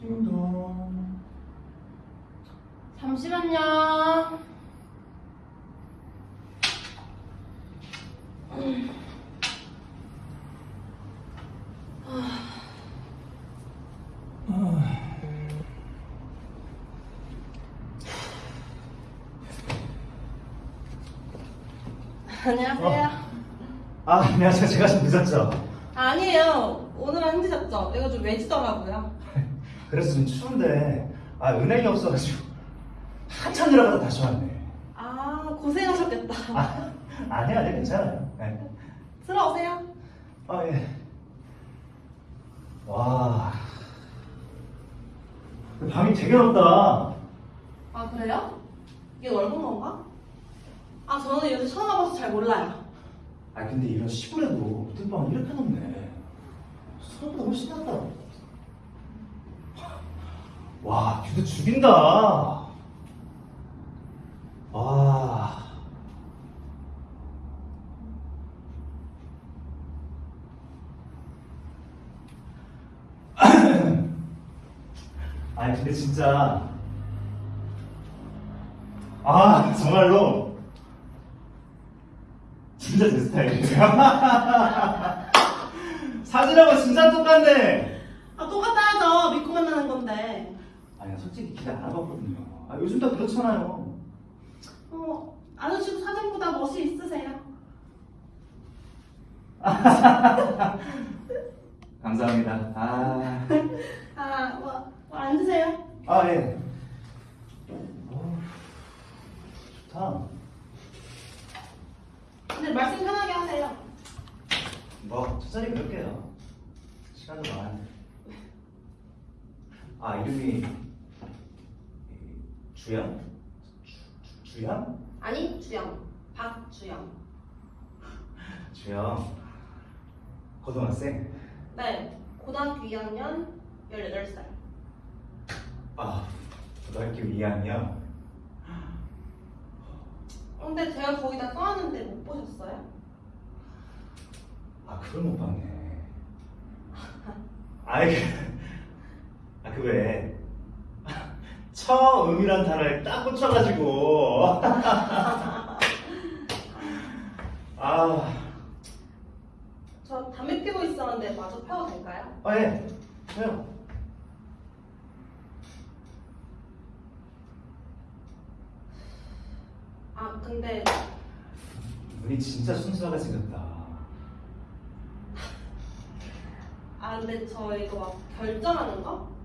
띵동. 잠시만요. 안녕하세요. 아, 안녕하세요. 제가 좀 늦었죠? 아니에요. 오늘은 힘드셨죠? 이거 좀 외지더라고요. 그래서 좀 추운데, 아, 은행이 없어가지고, 한참 들어가다 다시 왔네. 아, 고생하셨겠다. 아, 아니야, 아니야, 괜찮아요. 네. 들어오세요. 아, 예. 와. 방이 되게 넓다. 아, 그래요? 이게 넓은 건가? 아, 저는 요새 처음 와봐서 잘 몰라요. 아, 근데 이런 시골에도 호텔방은 이렇게 넓네. 서울보다 훨씬 낫다. 와, 뷰도 죽인다. 와. 아니, 근데 진짜. 아, 정말로. 진짜 제 스타일이에요. 사진하고 진짜 똑같네. 아, 똑같아야죠. 믿고 만나는 건데. 아니, 나 솔직히 기대 안 해봤거든요. 아, 요즘 다 그렇잖아요. 어, 아저씨도 사진보다 멋이 있으세요. 감사합니다. 아, 아, 뭐, 뭐 앉으세요. 아 예. 어, 좋다. 근데 말씀 편하게 하세요. 뭐, 천천히 그럴게요. 시간도 많은데. 아, 이름이 주영? 주, 주, 주영? 아니, 주영. 박주영. 주영. 고등학생? 네, 고등학교 2학년 18살. 아, 고등학교 2학년. 근데 제가 거기 다 써놨는데 못 보셨어요? 아, 그걸 못 봤네. 아이, 그, 아, 그 왜. 처음이란 단어에 딱 꽂혀가지고. 아, 저 담배 피고 있었는데 마저 펴도 될까요? 아, 예. 저요. 아, 근데 눈이 진짜 순수하게 생겼다. 아 근데 저 이거 막 결정하는 거?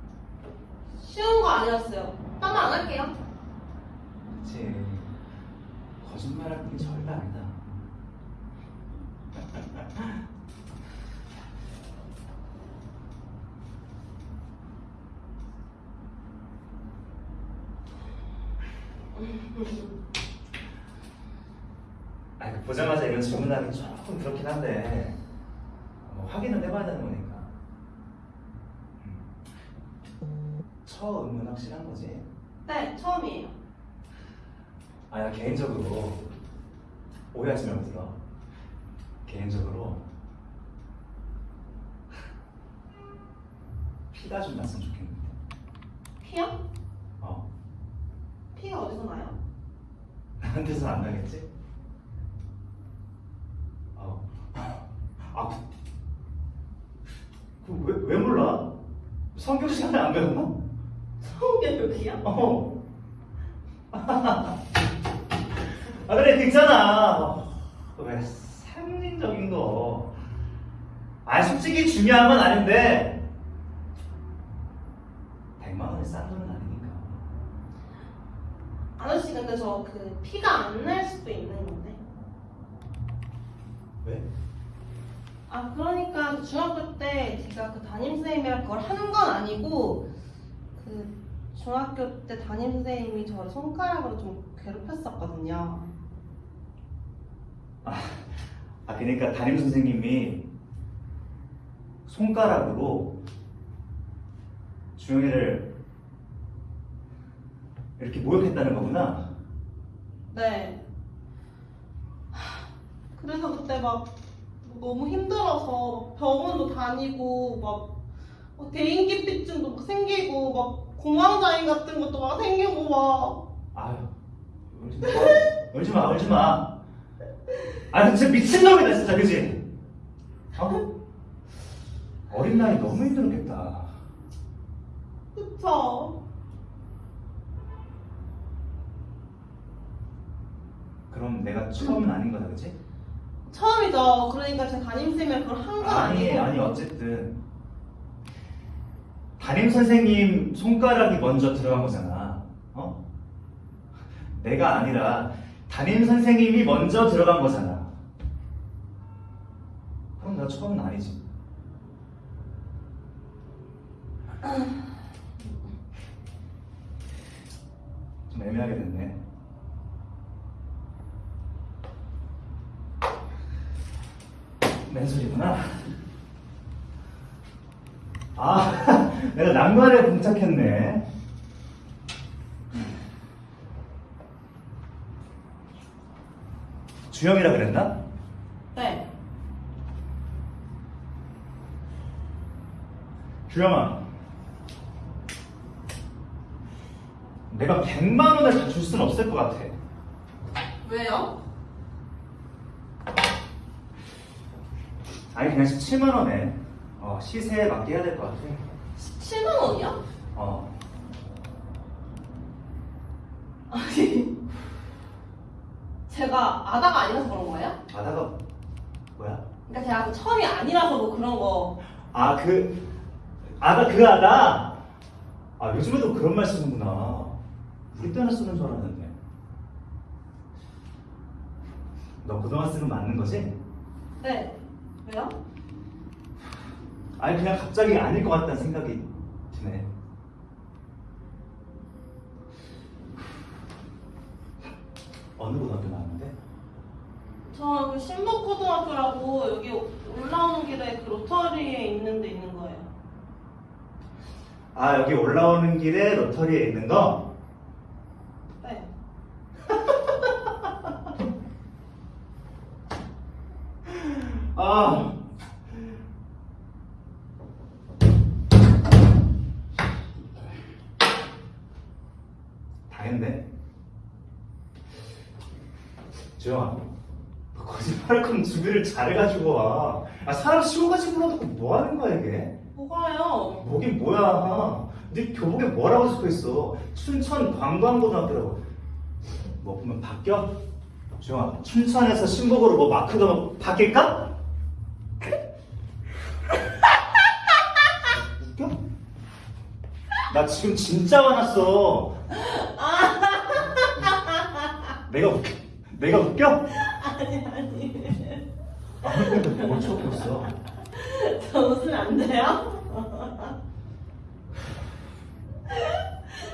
쉬운 거 아니었어요. 딴거안 할게요. 그치. 거짓말할 게 절대 아니다. 아니, 그 보자마자 이런 질문하기 조금 그렇긴 한데, 뭐 확인은 해봐야 되는 거니까. 음. 처음은 확실한 거지? 네, 처음이에요. 아, 나 개인적으로 오해하지 말고 들어. 개인적으로 피가 좀 났으면 좋겠는데. 피요? 어, 피가 어디서 나요? 나한테선 안 나겠지? 어. 아, 그, 그 왜, 왜 몰라? 성경 시간에 안 배웠나? 성교육이요? 어. 아, 그래, 그 있잖아. 어, 왜, 상징적인 거. 아, 솔직히 중요한 건 아닌데, 100만 원이 싼 돈은 아니니까. 아저씨 근데 저 그 피가 안 날 수도 있는 건데. 왜? 아 그러니까 그 중학교 때 제가 그 담임 선생님이랑 그걸 하는 건 아니고 그 중학교 때 담임 선생님이 저를 손가락으로 좀 괴롭혔었거든요. 아, 아, 그러니까 담임 선생님이 손가락으로 주영이를 이렇게 모욕했다는 거구나. 네. 하, 그래서 그때 막 너무 힘들어서 병원도 다니고 막 막 대인기피증도 막 생기고 막 공황장애 같은 것도 막 생기고 막 아유, 울지 마. 울지 마. 아, 너 진짜 미친놈이다, 진짜, 그지? 어? 어린 나이 너무 힘들었겠다. 그쵸? 그럼 내가 처음은 아닌 거다, 그지? 처음이죠. 그러니까 제 담임쌤이 그걸 한 건 아니, 아니고 아니, 어쨌든. 담임 선생님 손가락이 먼저 들어간 거잖아. 어? 내가 아니라 담임 선생님이 먼저 들어간 거잖아. 그럼 나 처음은 아니지. 좀 애매하게 됐네. 맨소리구나. 아, 내가 난관에 봉착했네. 주영이라 그랬나? 네. 주영아. 내가 100만 원을 다줄 수는 없을 것 같아. 왜요? 아니, 그냥 17만 원에 어, 시세에 맞게 해야 될 것 같아. 7만 원이요? 어. 아니 제가 아다가 아니라서 그런 거예요? 아다가 뭐야? 그러니까 제가 그 처음이 아니라서 뭐 그런 거 아, 그, 아다, 그 아다? 아, 요즘에도 그런 말 쓰는구나. 우리 때나 쓰는 줄 알았는데. 너 그동안 쓰는 거 맞는 거지? 네. 왜요? 아니, 그냥 갑자기 아닐 것 같다는 생각이 드 네. 어느 고등학교 나왔는데? 저그 신복고등학교라고 여기 올라오는 길에 그 로터리에 있는 데 있는 거예요. 아, 여기 올라오는 길에 로터리에 있는 거? 주영아, 너 거짓말할 거면 준비를 잘해가지고 와. 아, 사람 시고까지 불러놓고 뭐 하는 거야, 이게? 뭐가요? 뭐긴 뭐야. 네 교복에 뭐라고 적혀 있어? 춘천 관광고등학교라고. 뭐 보면 바뀌어? 주영아, 춘천에서 신복으로 뭐 마크가 뭐 바뀔까? 웃겨? 나 지금 진짜 화났어. 내가 웃겨? 내가 웃겨? 아니 아니. 아무래도 뭘 쳐고 있어. 저 웃으면 안 돼요?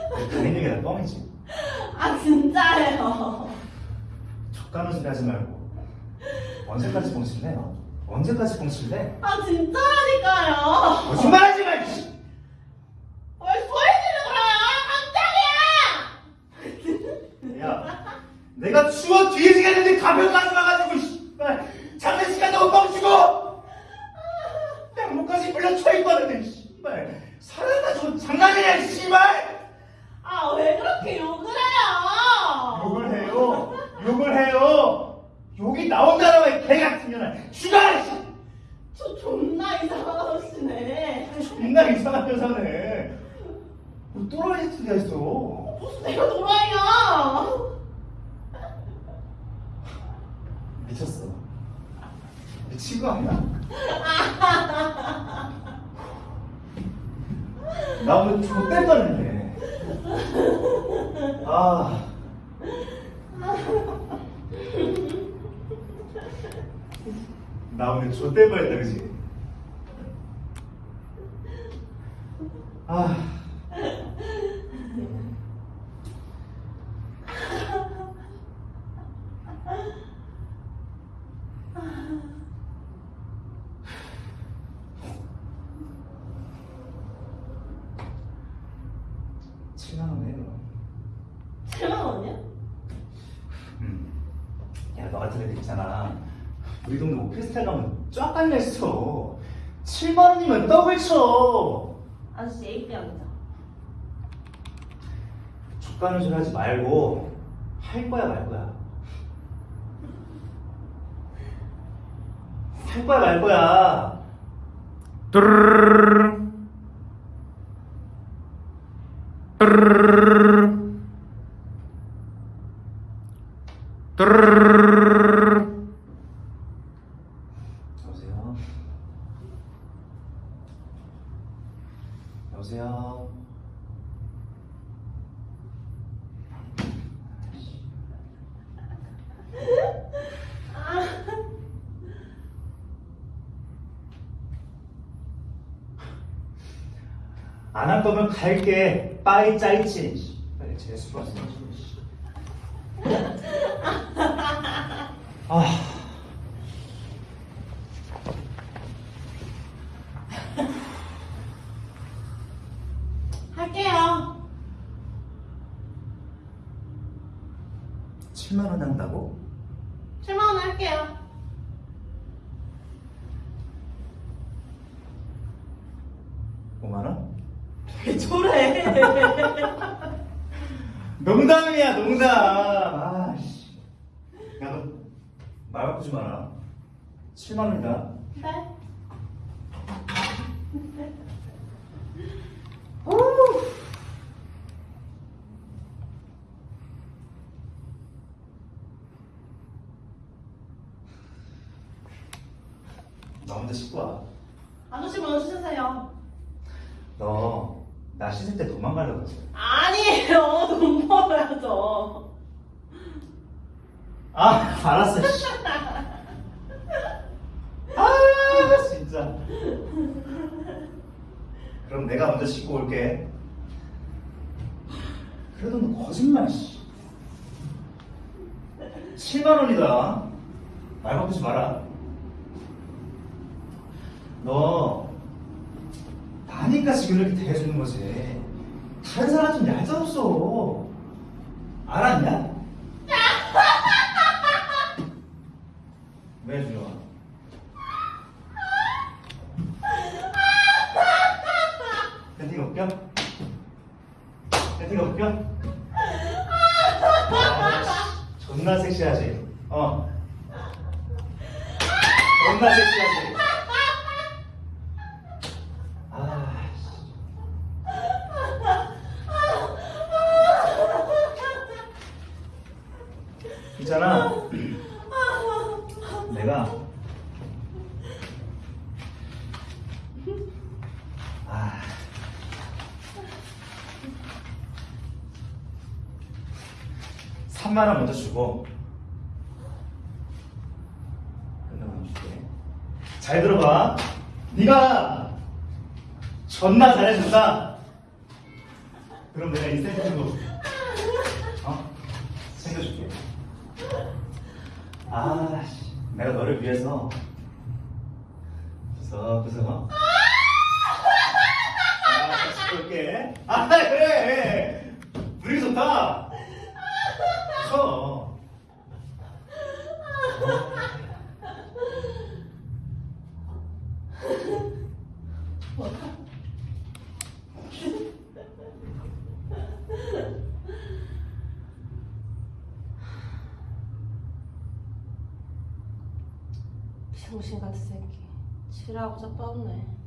다른 얘기가 다 뻥이지. 아 진짜예요. 족가는 소리 하지 말고. 언제까지 뻥칠래? 너? 언제까지 뻥칠래? 아 진짜라니까요. 거짓말하지 마! 이씨! 왜 소리 지르고요? 깜짝이야. 야, 내가 추워 뒤지겠는데 가면 가지 마가지고 씨발 장례식간다고 뻥치고 땅목까지 불려 쳐있거든 씨발 살아가지고 장난이야 씨발 아 왜 그렇게 욕을 해요? 욕을 해요 욕을 해요 욕이 나온다라고 개 같은 년아 죽어 씨! 저 존나 이상한 아저씨네. 존나 이상한 여자네 뭐 또라이 짓이야 했어 무슨 내가 도라이야? 미쳤어 미친 거 아니야? 나 오늘 좆될 뻔했네 아 나 오늘 좆될 뻔했다 그지? 아 칠만 원에 너. 7만 원이요? 음. 같은 애들 있잖아. 우리 동네 오피스텔 가면 쫙 깔려있어. 7만 원이면 떡을 쳐. 아저씨 A 병이죠. 족가는 소리 하지 말고 할 거야 말 거야 할 거야 말 거야 뚜르르르르. 뚜르르르르르. 뚜르르르르르. 여보세요 여보세요 안 할 거면 갈게 빠이 짜이치 왔어 아 할게요. 7만 원 한다고? 7만 원 할게요. 오만 원? 왜 저래? 농담이야 농담 아씨 야너 말 바꾸지 마라 7만 원이다 네. 너 혼자 씻고 와. 아저씨 먼저 씻으세요. 너, 나 씻을 때 도망가려고 그랬어. 아니에요. 돈 벌어야죠. 아, 알았어, 씨. 아, 진짜. 그럼 내가 먼저 씻고 올게. 그래도 너 거짓말, 씨. 7만원이다. 말 바꾸지 마라. 너, 나니까 지금 이렇게 대해주는 거지. 다른 사람 좀 얄짤없어. 알았냐? 왜 주려고? 팬티가 웃겨? 팬티가 웃겨? 아, 씨, 존나 섹시하지? 어. 존나 섹시하지? 아, 씨. 있잖아. 내가 아3만 원 먼저 주고 끝나고 줄게. 잘 들어봐. 네가 존나 잘해준다. 그럼 내가 인센티브로 어? 챙겨줄게. 아, 씨, 내가 너를 위해서 구석구석 아, 같 이 볼게. 아, 그래. 분위기 좋다. 쳐. 병신 같은 새끼. 지랄하고 자빠졌네.